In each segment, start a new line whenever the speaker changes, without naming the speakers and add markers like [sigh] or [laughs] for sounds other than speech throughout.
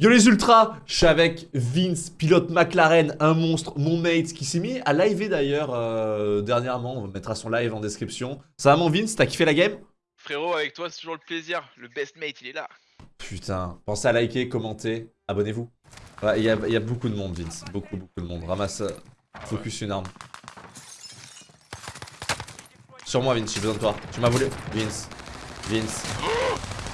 Yo les ultras, je suis avec Vince, pilote McLaren, un monstre, mon mate qui s'est mis à live d'ailleurs euh, dernièrement, on mettra son live en description. Ça va mon Vince, t'as kiffé la game?
Frérot, avec toi c'est toujours le plaisir, le best mate il est là.
Putain, pensez à liker, commenter, abonnez-vous. Il y, a, y, a beaucoup de monde Vince, beaucoup beaucoup de monde. Ramasse, euh, focus une arme. Sur moi Vince, j'ai besoin de toi. Tu m'as volé Vince, Vince.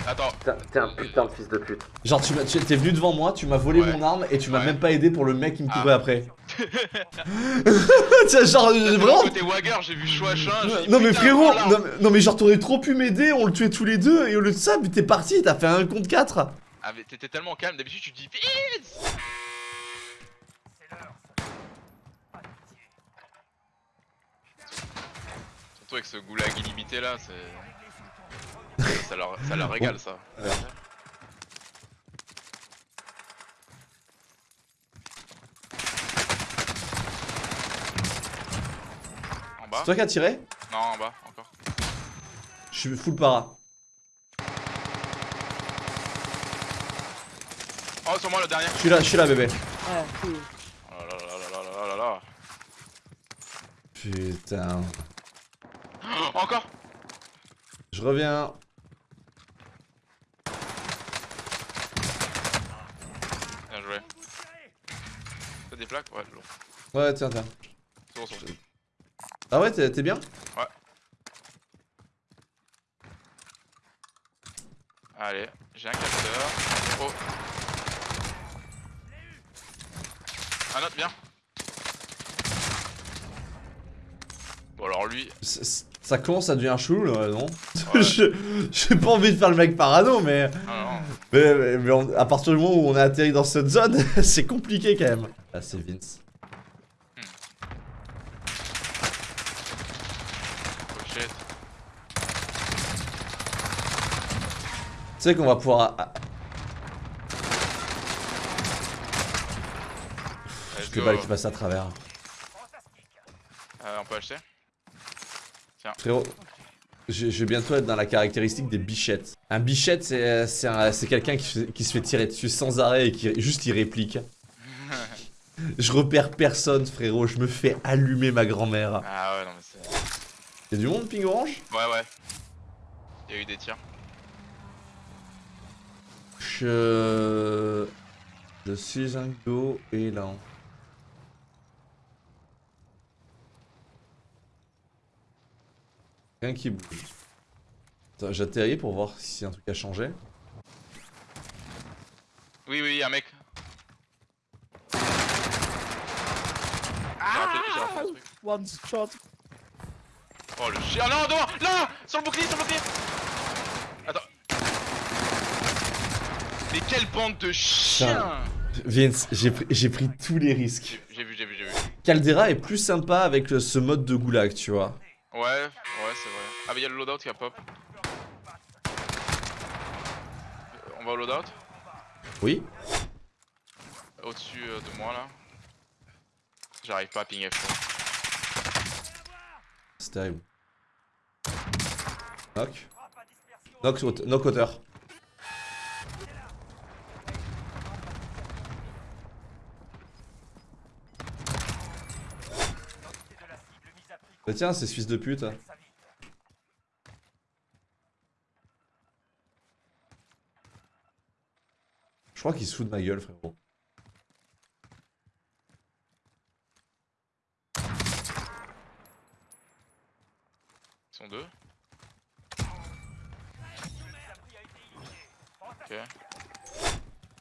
Attends.
T'es un putain de fils de pute. Genre, tu t'es venu devant moi, tu m'as volé mon arme et tu m'as même pas aidé pour le mec qui me courait ah. après. [laughs] [laughs] Tiens, genre, vraiment.
Côté Wagger, j'ai vu Chouachin.
Non, mais frérot, non, mais genre, t'aurais trop pu m'aider, on le tuait tous les deux et au lieu de ça, t'es parti, t'as fait un contre 4.
Ah, mais t'étais tellement calme, d'habitude tu dis vite Surtout avec ce goulag illimité là, c'est ça, leur, ça leur régale ça. En bas
C'est toi qui as tiré
Non, en bas, encore.
Je suis full para.
Oh, sur moi le dernier.
Je suis là, je suis là, bébé.
Oh là là là là là là là.
Putain.
encore
Je reviens.
des plaques Ouais, lourd.
Ouais, tiens, tiens.
C'est bon, c'est bon.
Ah ouais, t'es bien
Ouais. Allez, j'ai un capteur. Oh. Un autre, bien. Bon, alors lui.
Ça commence à devenir chelou là, non [laughs] J'ai pas envie de faire le mec parano, mais.
Ah,
mais, mais, à partir du moment où on a atterri dans cette zone, [laughs] c'est compliqué quand même. Là, c'est Vince. Hmm.
Oh shit.
Tu sais qu'on va pouvoir. Je qui passe à travers.
Euh, on peut acheter? Tiens.
Frérot, je, vais bientôt être dans la caractéristique des bichettes. Un bichette, c'est quelqu'un qui, qui, se fait tirer dessus sans arrêt et qui juste il réplique. Je repère personne, frérot. Je me fais allumer ma grand-mère.
Ah ouais, non, mais c'est.
Y'a du monde, ping orange?
Ouais, ouais. Y'a eu des tirs.
Je. Je suis un go et lent. Rien qui bouge. J'atterris pour voir si un truc a changé.
Oui, oui, un mec. [laughs]
One shot.
Oh le chien, non, devant, là Sur le bouclier, sur le bouclier Attends. Mais quelle bande de chiens
Vince, j'ai pris tous les risques.
J'ai vu, j'ai vu, j'ai vu.
Caldera est plus sympa avec ce mode de goulag, tu vois.
Ouais, ouais, c'est vrai. Ah, mais y'a le loadout qui a pop. On va au loadout
Oui.
Au-dessus euh, de moi là. J'arrive pas à ping F.
Terrible. Knock. Knock, hauteur. Bah tiens, c'est fils de pute. Hein. Je crois qu'il se fout de ma gueule, frérot.
sont deux. Ok.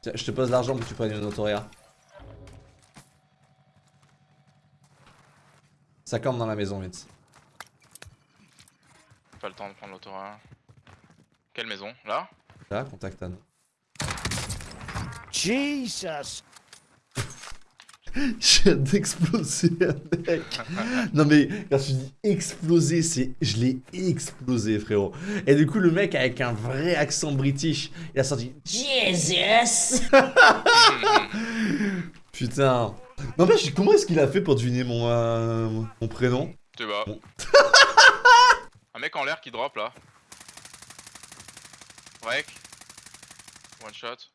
Tiens, je te pose l'argent pour que tu prennes une autoria. Ça campe dans la maison, vite.
Pas le temps de prendre l'autoria. Quelle maison? Là?
Là, contact Anne.
Jesus [laughs]
Viens d'exploser un mec. Non mais quand je dis exploser, c'est je l'ai explosé frérot. Et du coup le mec avec un vrai accent british, il a sorti Jesus. [laughs] Putain. Non mais comment est-ce qu'il a fait pour deviner mon euh, mon prénom?
Tu vois. [laughs] un mec en l'air qui drop là. Break. One shot.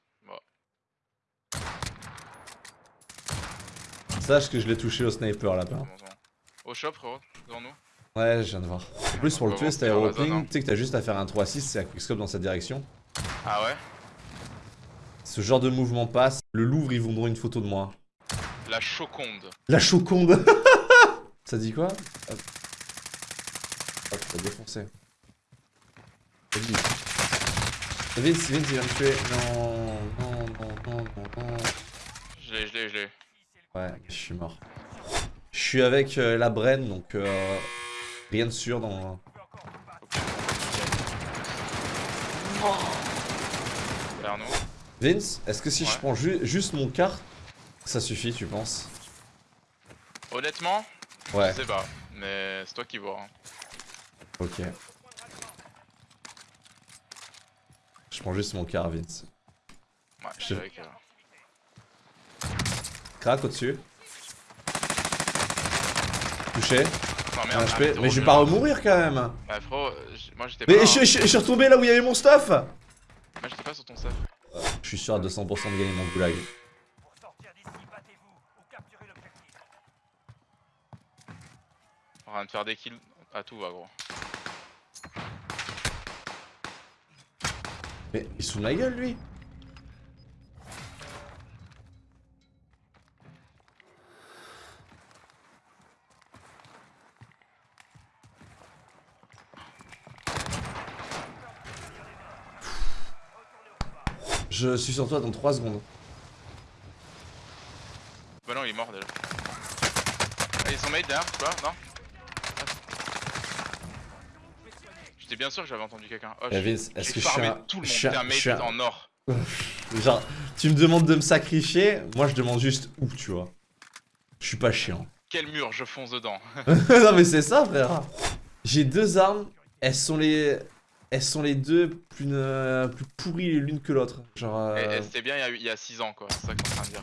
Sache que je l'ai touché au sniper là-bas.
Au shop, frérot, devant nous.
Ouais, je viens de voir. En plus, pour le tuer,
zone, hein.
tu sais que t'as juste à faire un 3-6, c'est à quickscope dans cette direction.
Ah ouais?
Ce genre de mouvement passe. Le Louvre, ils vendront une photo de moi.
La choconde.
La choconde [laughs] Ça dit quoi? Hop, Hop, t'as défoncé. Vas-y. Vince, Vince, il vient me tuer. Non, non, non, non, non, non.
Je l'ai, je l'ai, je l'ai.
Ouais, je suis mort. Je suis avec euh, la Bren, donc euh, rien de sûr dans... Vince, est-ce que si je prends ju- juste mon quart, ça suffit, tu penses?
Honnêtement,
Ouais,
je sais pas. Mais c'est toi qui vois. hein.
ok. Je prends juste mon quart, Vince.
Ouais,
Je-
je suis avec. euh,
Crac au-dessus. Touché.
Non,
Un
merde,
HP.
ah,
Mais je vais pas remourir quand même.
Bah, frérot, j- moi j'étais pas.
Mais je, je- je suis retombé là où il y avait mon stuff
Moi j'étais pas sur ton stuff.
Je suis sûr à 200% de gagner mon goulag.
On va de faire des kills à tout va, gros.
Mais il se fout de ma gueule lui Je suis sur toi dans 3 secondes.
Bah non, il est mort déjà. Ah, ils sont made derrière, tu vois Non J'étais bien sûr que j'avais entendu quelqu'un. Oh,
est-ce que je suis un...
tout le monde.
je un-
en or. [laughs]
Genre, tu me demandes de me sacrifier, moi je demande juste où, tu vois. Je suis pas chiant.
Quel mur, je fonce dedans. [laughs]
non mais c'est ça frère. J'ai deux armes, elles sont les elles sont les deux plus, euh, plus pourries l'une que l'autre. Genre euh,
et c'était bien il y a- il y a 6 ans, quoi. C'est ça en train de dire.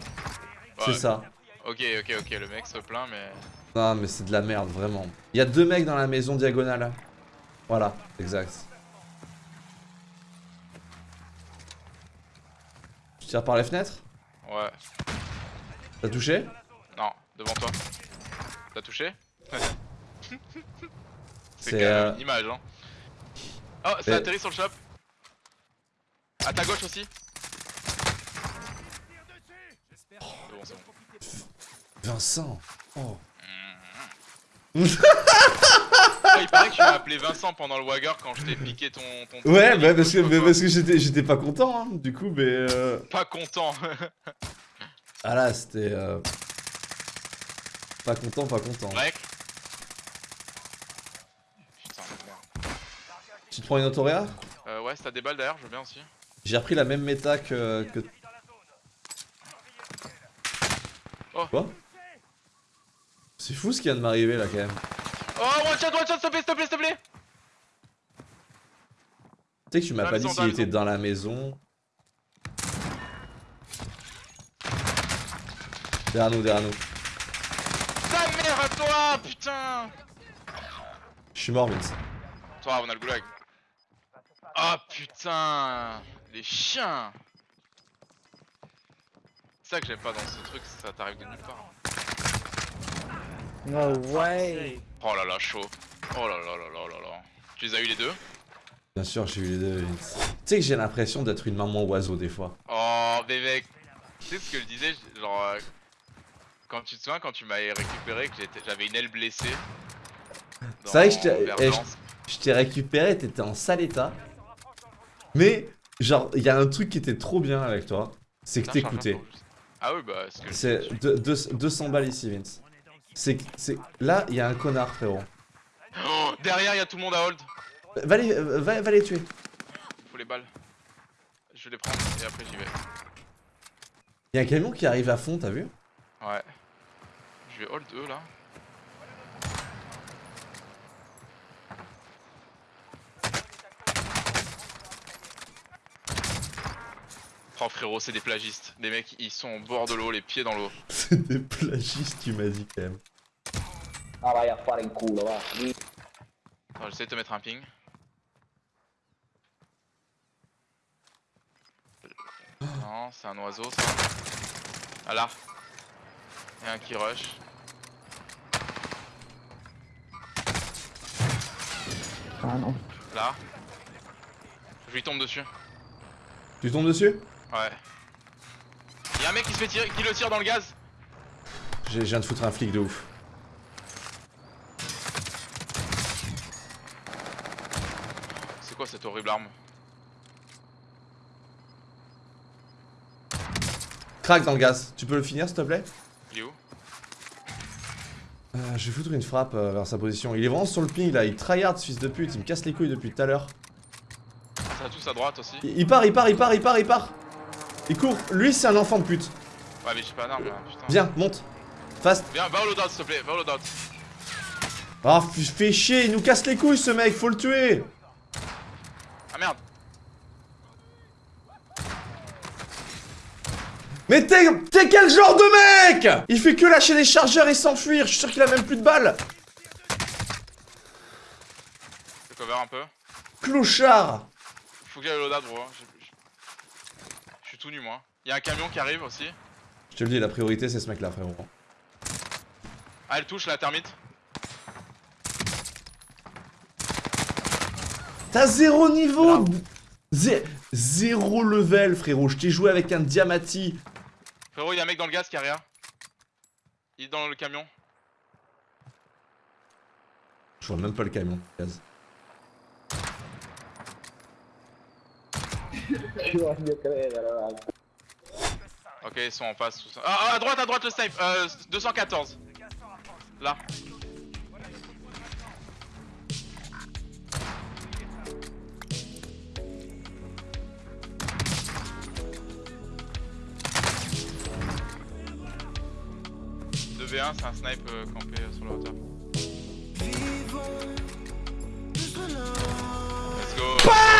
c'est ça.
Ok, ok, ok, le mec se plaint, mais.
Non mais c'est de la merde vraiment. Il y a deux mecs dans la maison diagonale. Voilà, exact. Tu tires par les fenêtres?
Ouais.
T'as touché?
Non, devant toi. T'as touché? [laughs]
C'est,
C'est quand même
euh,
une image, hein. Oh, ça
mais-
atterrit sur le shop. À ta gauche aussi. Bon.
Vincent. Oh.
Oh, il paraît que tu m'as appelé Vincent pendant le Wagger quand je t'ai piqué ton. ton
Ouais, bah parce que,
pas
parce que j'étais, pas content, hein, du coup, mais... Euh...
Pas content.
Ah là, c'était... euh, Pas content, pas content.
Putain, merde.
Tu te prends une autoréa
Euh, ouais, si t'as des balles derrière, je veux bien aussi.
J'ai repris la même méta que... que...
Oh.
Quoi C'est fou ce qui vient de m'arriver là quand même.
Oh, one shot, one shot, s'il te plaît, s'il te plaît, s'il te plaît.
Tu sais que tu m'as pas dit s'il était dans la maison. Derrière nous, derrière nous.
Ta mère à toi, putain.
Je suis mort, Vince.
Toi, on a le goulag. Ah putain, les chiens. C'est ça que j'aime pas dans ce truc, ça t'arrive de nulle part.
No way.
Oh là là, chaud. Oh là là là là là là. Tu les as eu les deux?
Bien sûr, j'ai eu les deux. Tu sais que j'ai l'impression d'être une maman oiseau des fois.
Oh, mec, tu sais ce que je disais, genre, euh, quand tu te souviens quand tu m'avais récupéré que j'avais une aile blessée.
C'est vrai que je
dans
t'ai- eh. Je t'ai récupéré, t'étais en sale état. Mais, genre, il y a un truc qui était trop bien avec toi. C'est que t'écoutais.
Ah oui, bah, que
C'est deux- 200 balles ici, Vince. C'est que- c'est là, il y a un connard, frérot.
Oh, derrière, il y a tout le monde à hold.
Va les, euh, va, va les tuer.
Faut les balles. Je vais les prendre et après j'y vais.
Il y a un camion qui arrive à fond, t'as vu?
Ouais. Je vais hold eux là. Oh frérot, c'est des plagistes. Les mecs, ils sont au bord de l'eau, les pieds dans l'eau. [laughs]
C'est des plagistes, tu m'as dit quand même.
Ah vai a fare in culo, va.
Attends, j'essaie de te mettre un ping. Non, c'est un oiseau ça. Ah là. Y'a un qui rush.
Ah non.
Là. Je lui tombe dessus.
Tu tombes dessus?
Ouais. Y'a un mec qui se fait tirer, qui le tire dans le gaz.
J'ai- Je viens de foutre un flic de ouf.
C'est quoi cette horrible arme?
Crac dans le gaz. Tu peux le finir s'il te plaît?
Il est où?
Euh, Je vais foutre une frappe euh, vers sa position. Il est vraiment sur le ping là, il tryhard ce fils de pute, il me casse les couilles depuis tout à l'heure.
Ça tous à droite aussi.
Il, il part, il part, il part, il part, il part Il court, lui c'est un enfant de pute.
Ouais mais j'ai pas d'arme là, putain.
Viens, monte. Fast.
Viens, va au loadout s'il te plaît, va au loadout.
Ah, f- fais chier, il nous casse les couilles ce mec, faut le tuer
Ah merde
Mais t'es quel genre de mec? Il fait que lâcher les chargeurs et s'enfuir, je suis sûr qu'il a même plus de balles
Je cover un peu.
Clochard
Faut que j'aille au loadout gros. hein. J'ai- j'ai- Je suis tout nu moi. Y'a un camion qui arrive aussi.
Je te le dis, la priorité c'est ce mec là frérot.
Ah elle touche la termite.
T'as zéro niveau Zé- Zéro level frérot, je t'ai joué avec un Diamati
Frérot y'a un mec dans le gaz qui arrière. Il est dans le camion.
Je vois même pas le camion, gaz.
Ok ils sont en face. Ah, ah, à droite à droite le snipe euh, 214 Là Deux v 1 c'est un snipe euh, campé euh, sur la hauteur. Let's go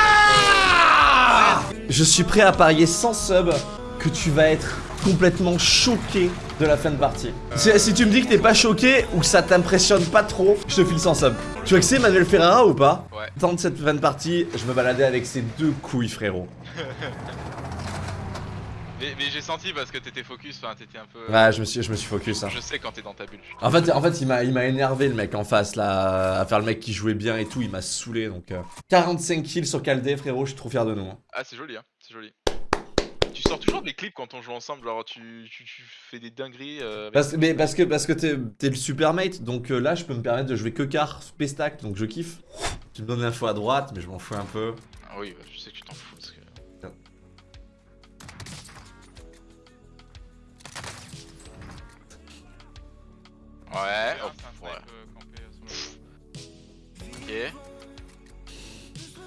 Je suis prêt à parier sans sub que tu vas être complètement choqué de la fin de partie. Si, tu me dis que t'es pas choqué ou que ça t'impressionne pas trop, je te file sans sub. Tu vois que c'est Manuel Ferrara ou pas?
Ouais.
Tant de cette fin de partie, je me baladais avec ces deux couilles frérot. [laughs]
Mais, mais j'ai senti parce que t'étais focus, enfin t'étais un peu...
Ouais, je me suis, je me suis focus. hein.
Je sais quand t'es dans ta bulle.
En fait, en fait, il m'a, il m'a énervé le mec en face là, à faire le mec qui jouait bien et tout. Il m'a saoulé donc. euh. 45 kills sur Caldé, frérot. Je suis trop fier de nous. hein.
Ah c'est joli hein, c'est joli. Tu sors toujours des clips quand on joue ensemble, genre tu, tu, tu fais des dingueries euh,
Parce, mais parce que parce que t'es, le super mate, donc euh, là je peux me permettre de jouer que car P-stack, donc je kiffe. Tu me donnes l'info à droite, mais je m'en fous un peu.
Ah oui, bah, je sais que tu t'en fous Ouais, hop, ouais. Ok.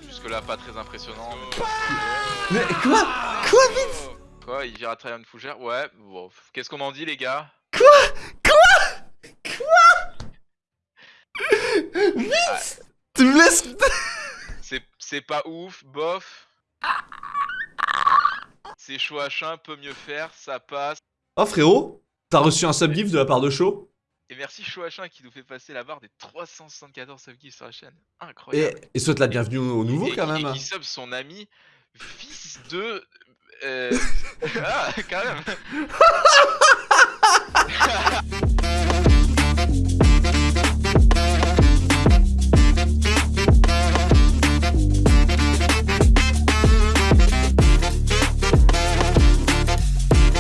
Jusque là pas très impressionnant.
Mais quoi Quoi vite
Quoi, il ira travailler une fougère Ouais, bon, qu'est-ce qu'on en dit les gars
Tu me laisses [laughs]
C'est c'est pas ouf, bof. C'est chaud à chien, peut mieux faire, ça passe.
Oh frérot, t'as reçu un subgift de la part de Shaw
Et merci Chouachin qui nous fait passer la barre des 374 subgifts sur la chaîne.
et,
Incroyable.
et souhaite la bienvenue au nouveau
et,
quand même.
Et qui sub son ami, fils de. Euh... [laughs] [laughs] ah, quand même. [laughs]